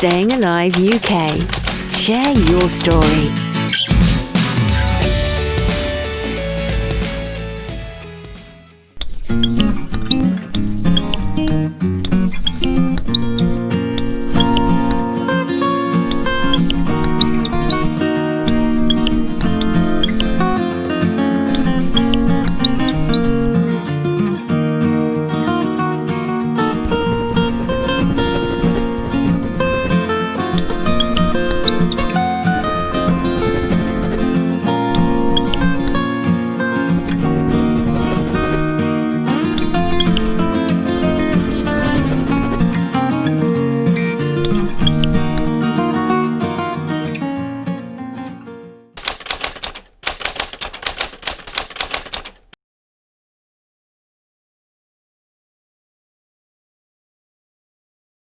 Staying Alive UK. Share your story.